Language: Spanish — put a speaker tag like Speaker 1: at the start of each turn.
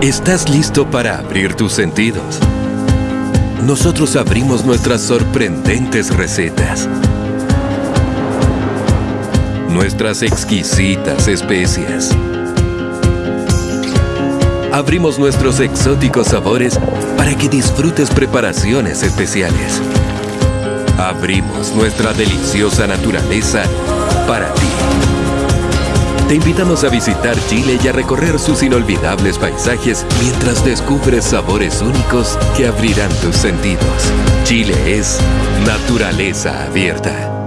Speaker 1: ¿Estás listo para abrir tus sentidos? Nosotros abrimos nuestras sorprendentes recetas. Nuestras exquisitas especias. Abrimos nuestros exóticos sabores para que disfrutes preparaciones especiales. Abrimos nuestra deliciosa naturaleza para ti. Te invitamos a visitar Chile y a recorrer sus inolvidables paisajes mientras descubres sabores únicos que abrirán tus sentidos. Chile es naturaleza abierta.